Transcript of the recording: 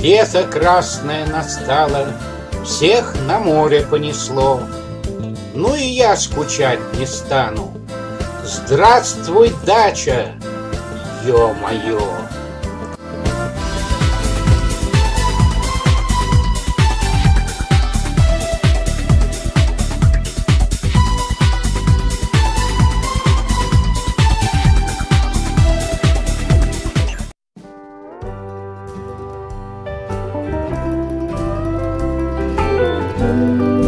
Лето красное настало, всех на море понесло. Ну и я скучать не стану. Здравствуй, дача, ё-моё! Amen.